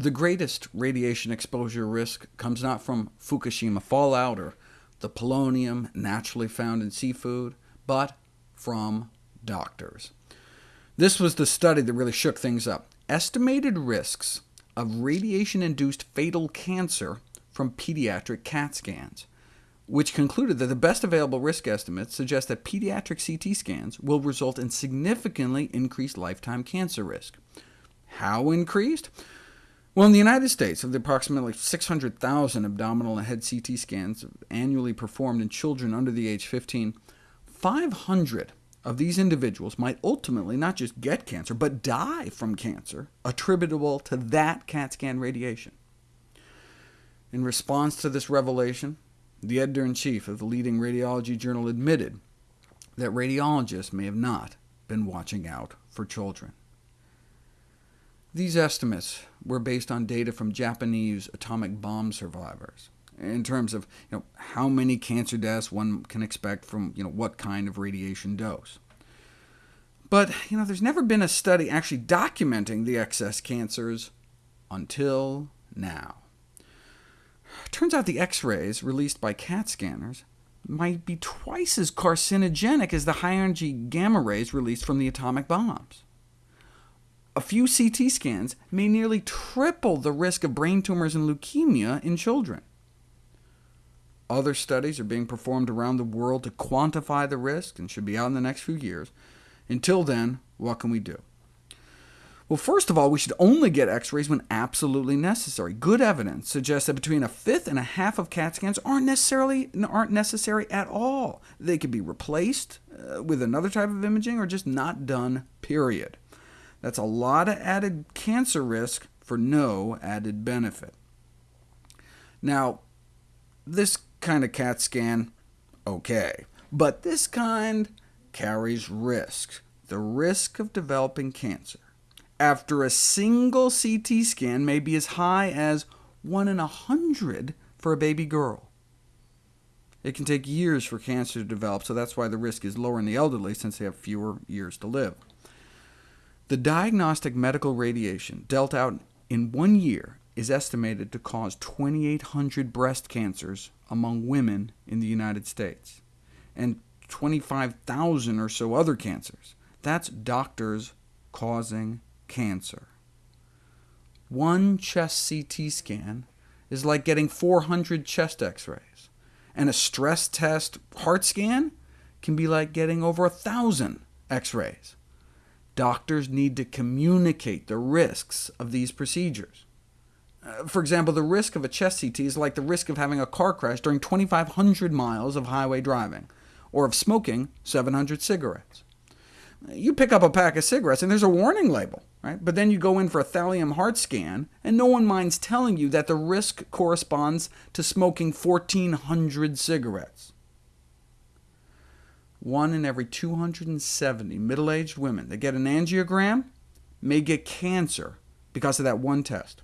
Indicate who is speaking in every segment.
Speaker 1: The greatest radiation exposure risk comes not from Fukushima fallout or the polonium naturally found in seafood, but from doctors. This was the study that really shook things up. Estimated risks of radiation-induced fatal cancer from pediatric CAT scans, which concluded that the best available risk estimates suggest that pediatric CT scans will result in significantly increased lifetime cancer risk. How increased? Well, in the United States, of the approximately 600,000 abdominal and head CT scans annually performed in children under the age 15, 500 of these individuals might ultimately not just get cancer, but die from cancer attributable to that CAT scan radiation. In response to this revelation, the editor-in-chief of the leading radiology journal admitted that radiologists may have not been watching out for children. These estimates were based on data from Japanese atomic bomb survivors, in terms of you know, how many cancer deaths one can expect from you know, what kind of radiation dose. But you know, there's never been a study actually documenting the excess cancers until now. Turns out the X-rays released by CAT scanners might be twice as carcinogenic as the high-energy gamma rays released from the atomic bombs a few CT scans may nearly triple the risk of brain tumors and leukemia in children. Other studies are being performed around the world to quantify the risk, and should be out in the next few years. Until then, what can we do? Well, first of all, we should only get X-rays when absolutely necessary. Good evidence suggests that between a fifth and a half of CAT scans aren't, necessarily, aren't necessary at all. They could be replaced uh, with another type of imaging, or just not done, period. That's a lot of added cancer risk for no added benefit. Now, this kind of CAT scan, OK, but this kind carries risk, the risk of developing cancer. After a single CT scan may be as high as 1 in a 100 for a baby girl. It can take years for cancer to develop, so that's why the risk is lower in the elderly, since they have fewer years to live. The diagnostic medical radiation dealt out in one year is estimated to cause 2,800 breast cancers among women in the United States, and 25,000 or so other cancers. That's doctors causing cancer. One chest CT scan is like getting 400 chest x-rays, and a stress test heart scan can be like getting over a 1,000 x-rays. Doctors need to communicate the risks of these procedures. Uh, for example, the risk of a chest CT is like the risk of having a car crash during 2,500 miles of highway driving, or of smoking 700 cigarettes. You pick up a pack of cigarettes, and there's a warning label, right? but then you go in for a thallium heart scan, and no one minds telling you that the risk corresponds to smoking 1,400 cigarettes. One in every 270 middle-aged women that get an angiogram may get cancer because of that one test.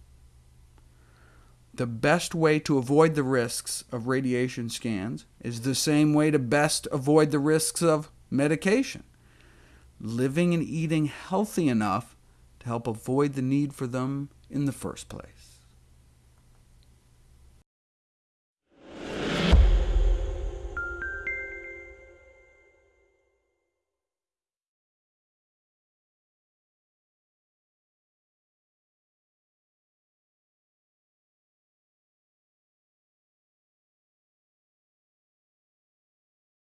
Speaker 1: The best way to avoid the risks of radiation scans is the same way to best avoid the risks of medication, living and eating healthy enough to help avoid the need for them in the first place.